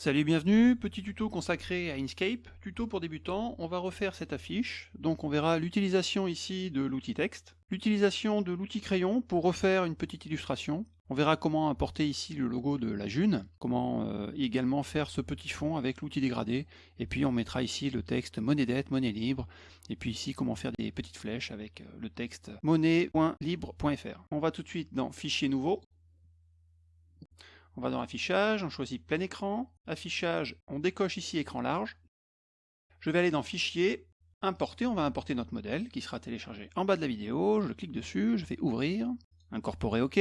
Salut, bienvenue, petit tuto consacré à Inkscape, tuto pour débutants, on va refaire cette affiche, donc on verra l'utilisation ici de l'outil texte, l'utilisation de l'outil crayon pour refaire une petite illustration, on verra comment importer ici le logo de la June, comment euh, également faire ce petit fond avec l'outil dégradé, et puis on mettra ici le texte monnaie dette, monnaie libre, et puis ici comment faire des petites flèches avec euh, le texte monnaie.libre.fr. On va tout de suite dans Fichier nouveau, on va dans Affichage, on choisit plein écran. Affichage, on décoche ici écran large. Je vais aller dans Fichier, Importer, on va importer notre modèle qui sera téléchargé en bas de la vidéo. Je clique dessus, je fais Ouvrir, Incorporer OK.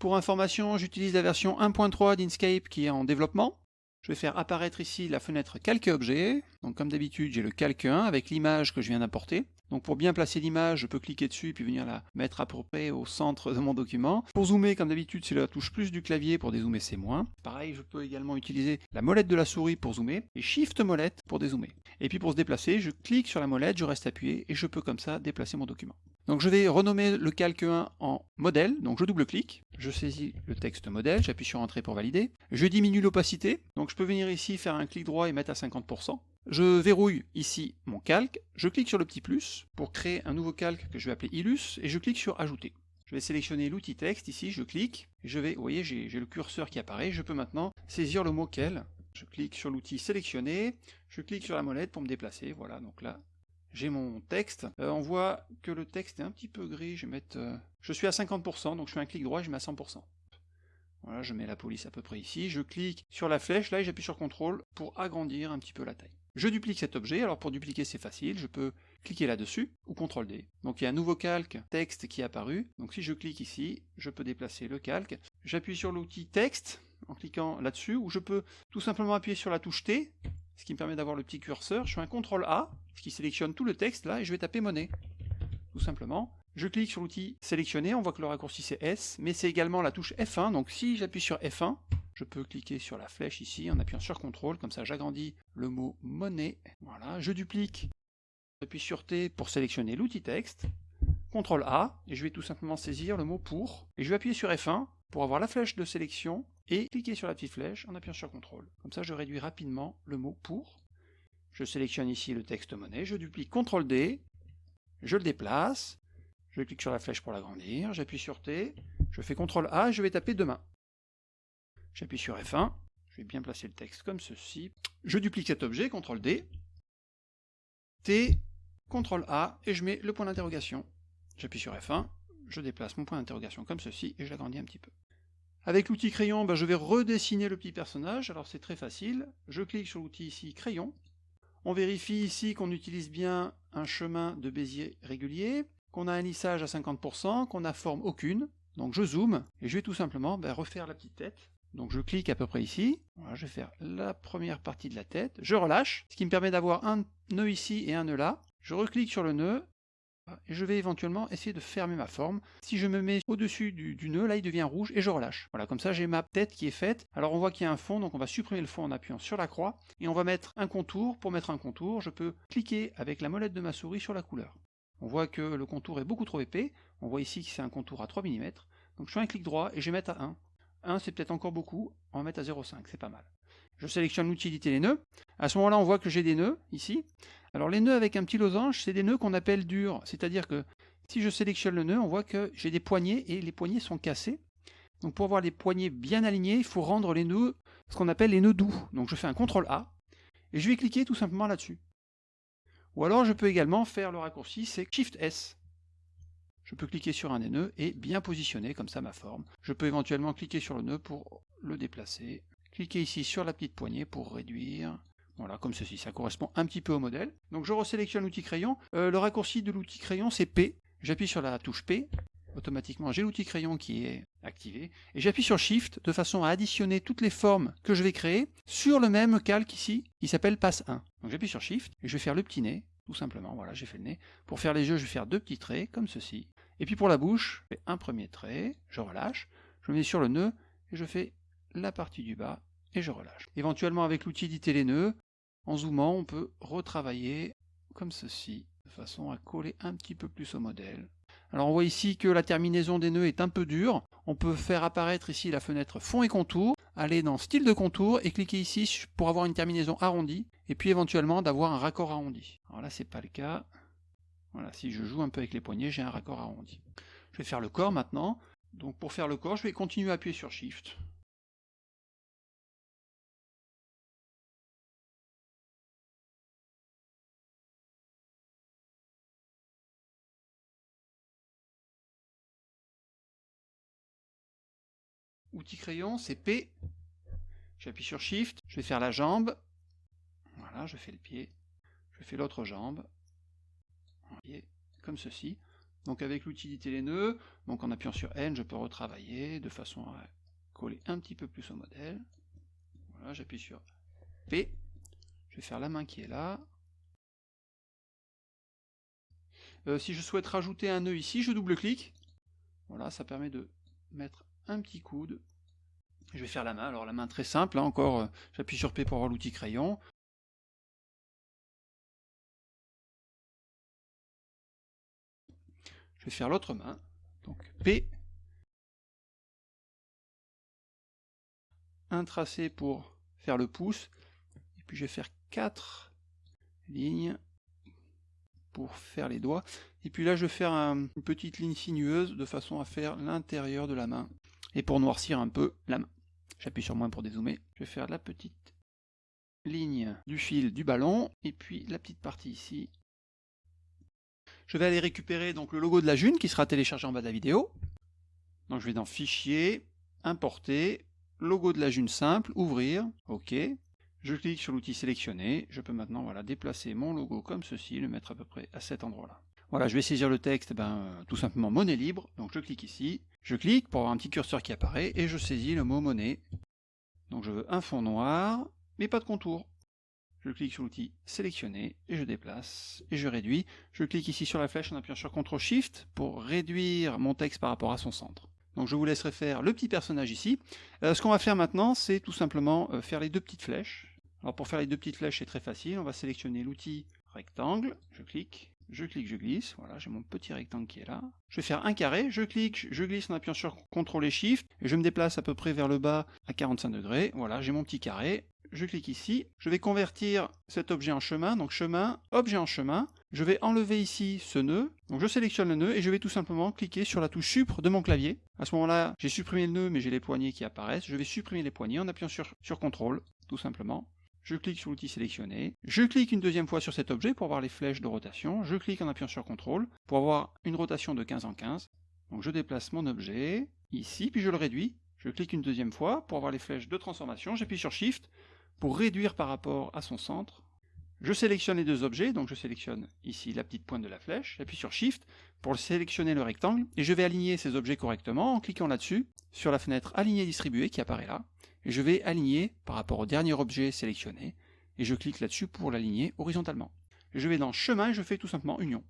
Pour information, j'utilise la version 1.3 d'Inkscape qui est en développement. Je vais faire apparaître ici la fenêtre Calque objet. Donc comme d'habitude, j'ai le Calque 1 avec l'image que je viens d'importer. Donc pour bien placer l'image, je peux cliquer dessus puis venir la mettre à peu près au centre de mon document. Pour zoomer, comme d'habitude, c'est la touche plus du clavier, pour dézoomer c'est moins. Pareil, je peux également utiliser la molette de la souris pour zoomer et Shift molette pour dézoomer. Et puis pour se déplacer, je clique sur la molette, je reste appuyé et je peux comme ça déplacer mon document. Donc je vais renommer le calque 1 en modèle, donc je double-clique, je saisis le texte modèle, j'appuie sur Entrée pour valider, je diminue l'opacité, donc je peux venir ici faire un clic droit et mettre à 50%. Je verrouille ici mon calque, je clique sur le petit plus pour créer un nouveau calque que je vais appeler Illus, et je clique sur Ajouter. Je vais sélectionner l'outil texte, ici je clique, je vais, vous voyez j'ai le curseur qui apparaît, je peux maintenant saisir le mot quel. Je clique sur l'outil sélectionner, je clique sur la molette pour me déplacer, voilà, donc là j'ai mon texte. Euh, on voit que le texte est un petit peu gris, je vais. Euh, je suis à 50%, donc je fais un clic droit je mets à 100%. Voilà, je mets la police à peu près ici, je clique sur la flèche, là j'appuie sur CTRL pour agrandir un petit peu la taille. Je duplique cet objet, alors pour dupliquer c'est facile, je peux cliquer là-dessus, ou CTRL D. Donc il y a un nouveau calque texte qui est apparu, donc si je clique ici, je peux déplacer le calque. J'appuie sur l'outil texte, en cliquant là-dessus, ou je peux tout simplement appuyer sur la touche T, ce qui me permet d'avoir le petit curseur, je fais un CTRL A, ce qui sélectionne tout le texte là, et je vais taper monnaie, tout simplement. Je clique sur l'outil sélectionner, on voit que le raccourci c'est S, mais c'est également la touche F1, donc si j'appuie sur F1, je peux cliquer sur la flèche ici en appuyant sur CTRL, comme ça j'agrandis le mot monnaie. Voilà, je duplique, j'appuie sur T pour sélectionner l'outil texte, CTRL A, et je vais tout simplement saisir le mot pour, et je vais appuyer sur F1 pour avoir la flèche de sélection, et cliquer sur la petite flèche en appuyant sur CTRL. Comme ça je réduis rapidement le mot pour. Je sélectionne ici le texte monnaie, je duplique CTRL D, je le déplace, je clique sur la flèche pour l'agrandir, j'appuie sur T, je fais CTRL A et je vais taper demain. J'appuie sur F1, je vais bien placer le texte comme ceci. Je duplique cet objet, CTRL D, T, CTRL A, et je mets le point d'interrogation. J'appuie sur F1, je déplace mon point d'interrogation comme ceci, et je l'agrandis un petit peu. Avec l'outil crayon, ben, je vais redessiner le petit personnage, alors c'est très facile. Je clique sur l'outil ici, crayon. On vérifie ici qu'on utilise bien un chemin de Bézier régulier, qu'on a un lissage à 50%, qu'on n'a forme aucune. Donc je zoome, et je vais tout simplement ben, refaire la petite tête. Donc je clique à peu près ici, je vais faire la première partie de la tête, je relâche, ce qui me permet d'avoir un nœud ici et un nœud là. Je reclique sur le nœud, et je vais éventuellement essayer de fermer ma forme. Si je me mets au-dessus du, du, nœud, là il devient rouge et je relâche. Voilà, comme ça j'ai ma tête qui est faite. Alors on voit qu'il y a un fond, donc on va supprimer le fond en appuyant sur la croix, et on va mettre un contour. Pour mettre un contour, je peux cliquer avec la molette de ma souris sur la couleur. On voit que le contour est beaucoup trop épais, on voit ici que c'est un contour à 3 mm, donc je fais un clic droit et je vais mettre à 1. 1 c'est peut-être encore beaucoup, on va mettre à 0,5, c'est pas mal. Je sélectionne l'utilité les nœuds. À ce moment-là, on voit que j'ai des nœuds, ici. Alors les nœuds avec un petit losange, c'est des nœuds qu'on appelle durs, c'est-à-dire que si je sélectionne le nœud, on voit que j'ai des poignées et les poignées sont cassées. Donc pour avoir les poignées bien alignées, il faut rendre les nœuds ce qu'on appelle les nœuds doux. Donc je fais un CTRL A et je vais cliquer tout simplement là-dessus. Ou alors je peux également faire le raccourci, c'est Shift S je peux cliquer sur un des nœuds et bien positionner comme ça ma forme. Je peux éventuellement cliquer sur le nœud pour le déplacer. Cliquer ici sur la petite poignée pour réduire. Voilà, comme ceci, ça correspond un petit peu au modèle. Donc je resélectionne l'outil crayon. Euh, le raccourci de l'outil crayon, c'est P. J'appuie sur la touche P. Automatiquement, j'ai l'outil crayon qui est activé. Et j'appuie sur Shift de façon à additionner toutes les formes que je vais créer sur le même calque ici, qui s'appelle Passe 1. Donc j'appuie sur Shift et je vais faire le petit nez, tout simplement. Voilà, j'ai fait le nez. Pour faire les yeux, je vais faire deux petits traits, comme ceci. Et puis pour la bouche, je fais un premier trait, je relâche, je mets sur le nœud, et je fais la partie du bas, et je relâche. Éventuellement avec l'outil d'éditer les nœuds, en zoomant, on peut retravailler comme ceci, de façon à coller un petit peu plus au modèle. Alors on voit ici que la terminaison des nœuds est un peu dure. On peut faire apparaître ici la fenêtre fond et contour. aller dans style de contour et cliquer ici pour avoir une terminaison arrondie et puis éventuellement d'avoir un raccord arrondi. Alors là c'est pas le cas. Voilà, si je joue un peu avec les poignets, j'ai un raccord arrondi. Je vais faire le corps maintenant. Donc pour faire le corps, je vais continuer à appuyer sur Shift. Outil crayon, c'est P. J'appuie sur Shift, je vais faire la jambe. Voilà, je fais le pied. Je fais l'autre jambe. Comme ceci. Donc avec l'utilité les nœuds, donc en appuyant sur N, je peux retravailler de façon à coller un petit peu plus au modèle. Voilà, j'appuie sur P. Je vais faire la main qui est là. Euh, si je souhaite rajouter un nœud ici, je double-clique. Voilà, ça permet de mettre un petit coude. Je vais faire la main, alors la main très simple, hein, encore, euh, j'appuie sur P pour avoir l'outil crayon. Faire l'autre main, donc P. Un tracé pour faire le pouce, et puis je vais faire quatre lignes pour faire les doigts. Et puis là, je vais faire une petite ligne sinueuse de façon à faire l'intérieur de la main et pour noircir un peu la main. J'appuie sur moins pour dézoomer. Je vais faire la petite ligne du fil du ballon, et puis la petite partie ici. Je vais aller récupérer donc le logo de la June qui sera téléchargé en bas de la vidéo. Donc je vais dans Fichier, Importer, logo de la June simple, ouvrir, OK. Je clique sur l'outil sélectionné, je peux maintenant voilà, déplacer mon logo comme ceci, le mettre à peu près à cet endroit-là. Voilà, je vais saisir le texte, ben, euh, tout simplement monnaie libre, donc je clique ici, je clique pour avoir un petit curseur qui apparaît, et je saisis le mot monnaie. Donc je veux un fond noir, mais pas de contour. Je clique sur l'outil sélectionner, et je déplace, et je réduis. Je clique ici sur la flèche en appuyant sur CTRL SHIFT pour réduire mon texte par rapport à son centre. Donc je vous laisserai faire le petit personnage ici. Euh, ce qu'on va faire maintenant, c'est tout simplement euh, faire les deux petites flèches. Alors pour faire les deux petites flèches, c'est très facile. On va sélectionner l'outil rectangle, je clique, je clique, je glisse, voilà, j'ai mon petit rectangle qui est là. Je vais faire un carré, je clique, je glisse en appuyant sur CTRL et SHIFT, et je me déplace à peu près vers le bas à 45 degrés, voilà, j'ai mon petit carré. Je clique ici, je vais convertir cet objet en chemin, donc chemin, objet en chemin. Je vais enlever ici ce nœud, donc je sélectionne le nœud et je vais tout simplement cliquer sur la touche Supre de mon clavier. À ce moment-là, j'ai supprimé le nœud mais j'ai les poignées qui apparaissent. Je vais supprimer les poignées en appuyant sur, CTRL, tout simplement je clique sur l'outil sélectionné, je clique une deuxième fois sur cet objet pour voir les flèches de rotation, je clique en appuyant sur CTRL pour avoir une rotation de 15 en 15. Donc je déplace mon objet ici, puis je le réduis, je clique une deuxième fois pour avoir les flèches de transformation, j'appuie sur Shift pour réduire par rapport à son centre. Je sélectionne les deux objets, donc je sélectionne ici la petite pointe de la flèche, j'appuie sur Shift pour sélectionner le rectangle, et je vais aligner ces objets correctement en cliquant là-dessus, sur la fenêtre Aligner distribuer qui apparaît là et je vais aligner par rapport au dernier objet sélectionné, et je clique là-dessus pour l'aligner horizontalement. je vais dans chemin et je fais tout simplement union.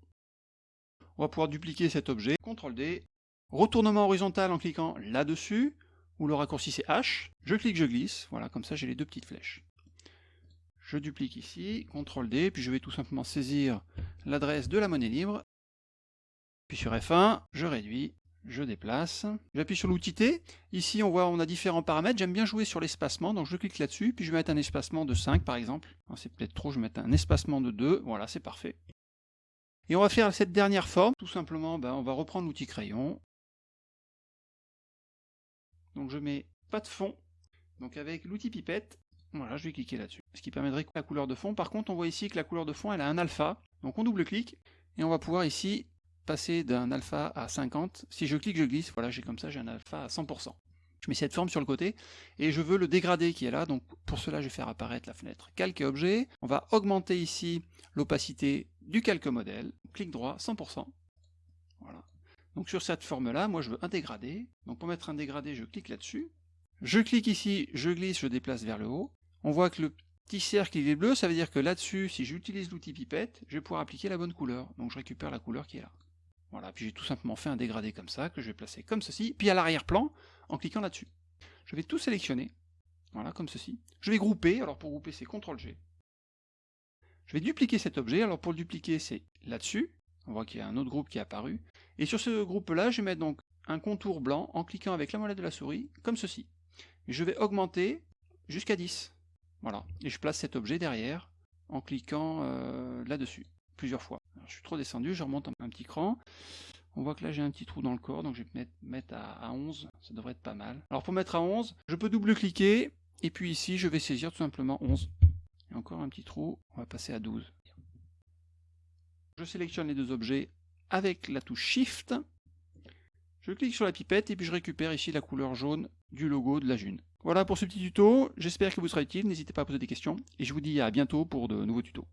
On va pouvoir dupliquer cet objet, CTRL D, retournement horizontal en cliquant là-dessus, ou le raccourci c'est H, je clique, je glisse, voilà, comme ça j'ai les deux petites flèches. Je duplique ici, CTRL D, puis je vais tout simplement saisir l'adresse de la monnaie libre, puis sur F1, je réduis, je déplace, j'appuie sur l'outil T, ici on voit on a différents paramètres, j'aime bien jouer sur l'espacement, donc je clique là-dessus, puis je vais mettre un espacement de 5 par exemple, c'est peut-être trop, je vais mettre un espacement de 2, voilà c'est parfait. Et on va faire cette dernière forme, tout simplement ben, on va reprendre l'outil crayon, donc je mets pas de fond, donc avec l'outil pipette, voilà je vais cliquer là-dessus, ce qui permettrait la couleur de fond, par contre on voit ici que la couleur de fond elle a un alpha, donc on double-clique, et on va pouvoir ici passer d'un alpha à 50, si je clique, je glisse, voilà, j'ai comme ça, j'ai un alpha à 100%. Je mets cette forme sur le côté, et je veux le dégrader qui est là, donc pour cela, je vais faire apparaître la fenêtre Calque et objet. On va augmenter ici l'opacité du calque modèle, clic droit, 100%. Donc sur cette forme-là, moi je veux un dégradé. Donc pour mettre un dégradé, je clique là-dessus. Je clique ici, je glisse, je déplace vers le haut. On voit que le petit cercle est bleu, ça veut dire que là-dessus, si j'utilise l'outil pipette, je vais pouvoir appliquer la bonne couleur. Donc je récupère la couleur qui est là. Voilà, puis j'ai tout simplement fait un dégradé comme ça, que je vais placer comme ceci, puis à l'arrière-plan, en cliquant là-dessus. Je vais tout sélectionner, voilà, comme ceci. Je vais grouper, alors pour grouper c'est CTRL-G. Je vais dupliquer cet objet, alors pour le dupliquer c'est là-dessus, on voit qu'il y a un autre groupe qui est apparu, et sur ce groupe-là, je vais mettre donc un contour blanc en cliquant avec la molette de la souris, comme ceci. je vais augmenter jusqu'à 10. Voilà, et je place cet objet derrière en cliquant euh, là-dessus plusieurs fois. je suis trop descendu, je remonte un petit cran. On voit que là j'ai un petit trou dans le corps, donc je vais mettre, à, 11, ça devrait être pas mal. Alors pour mettre à 11, je peux double-cliquer, et puis ici je vais saisir tout simplement 11. Et encore un petit trou, on va passer à 12. Je sélectionne les deux objets avec la touche Shift. Je clique sur la pipette et puis je récupère ici la couleur jaune du logo de la June. Voilà pour ce petit tuto, j'espère qu'il vous sera utile, n'hésitez pas à poser des questions et je vous dis à bientôt pour de nouveaux tutos.